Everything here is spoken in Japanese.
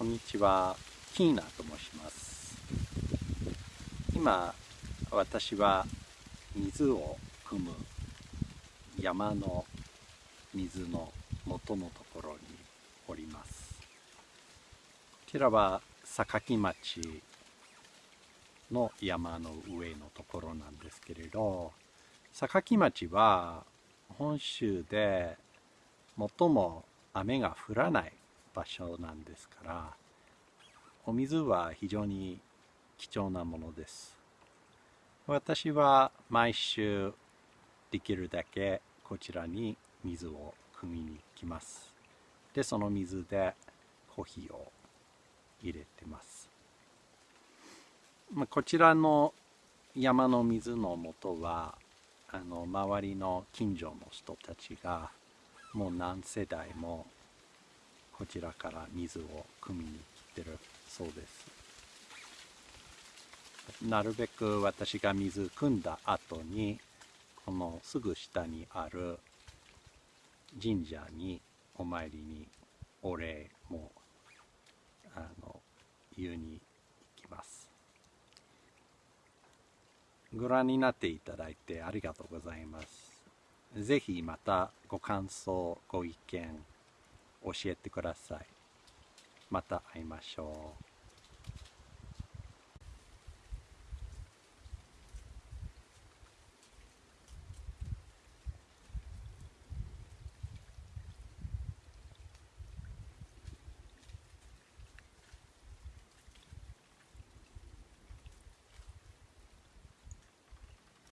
こんにちは、キーナと申します。今、私は水を汲む山の水の元のところにおります。こちらは榊町の山の上のところなんですけれど、榊町は本州で最も雨が降らない場所なんですからお水は非常に貴重なものです。私は毎週できるだけこちらに水を汲みに来ます。でその水でコーヒーを入れてます。まあ、こちらの山の水の元はあの周りの近所の人たちがもう何世代もこちらから水を汲みに来てるそうです。なるべく私が水汲んだ後にこのすぐ下にある神社にお参りにお礼もあの言うに行きます。ご覧になっていただいてありがとうございます。ぜひまたご感想ご意見教えてください。また会いましょう。